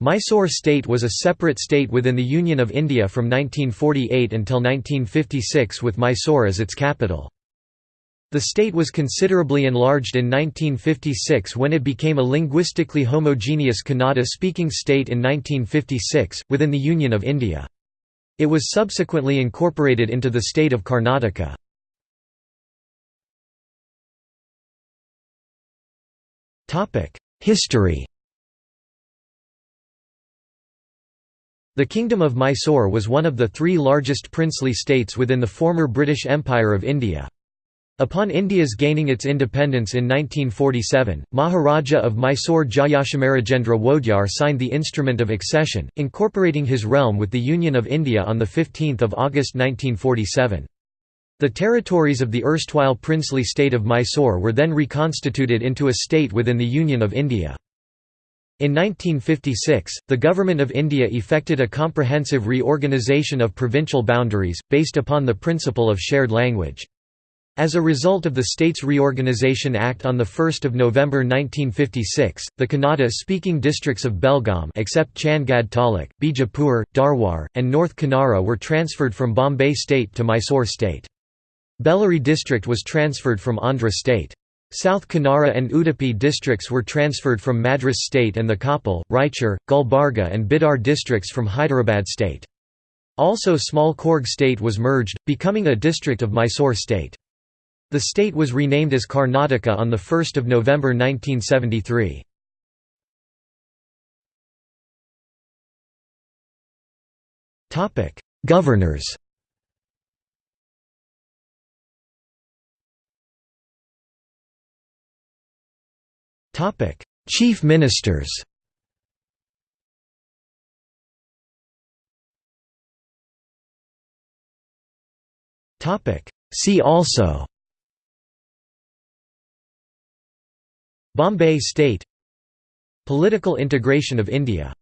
Mysore state was a separate state within the Union of India from 1948 until 1956 with Mysore as its capital. The state was considerably enlarged in 1956 when it became a linguistically homogeneous Kannada-speaking state in 1956, within the Union of India. It was subsequently incorporated into the state of Karnataka. History The Kingdom of Mysore was one of the three largest princely states within the former British Empire of India. Upon India's gaining its independence in 1947, Maharaja of Mysore Jayachamarajendra Wodeyar signed the Instrument of Accession, incorporating his realm with the Union of India on 15 August 1947. The territories of the erstwhile princely state of Mysore were then reconstituted into a state within the Union of India. In 1956, the Government of India effected a comprehensive reorganisation of provincial boundaries, based upon the principle of shared language. As a result of the States Reorganisation Act on 1 November 1956, the Kannada-speaking districts of Belgaum except Chandgad Taluk, Bijapur, Dharwar, and North Kanara were transferred from Bombay State to Mysore State. Bellary district was transferred from Andhra State. South Kanara and Udupi districts were transferred from Madras state and the Koppal, Raichur, Gulbarga and Bidar districts from Hyderabad state. Also small Coorg state was merged, becoming a district of Mysore state. The state was renamed as Karnataka on 1 November 1973. Governors Chief Ministers See also Bombay State Political integration of India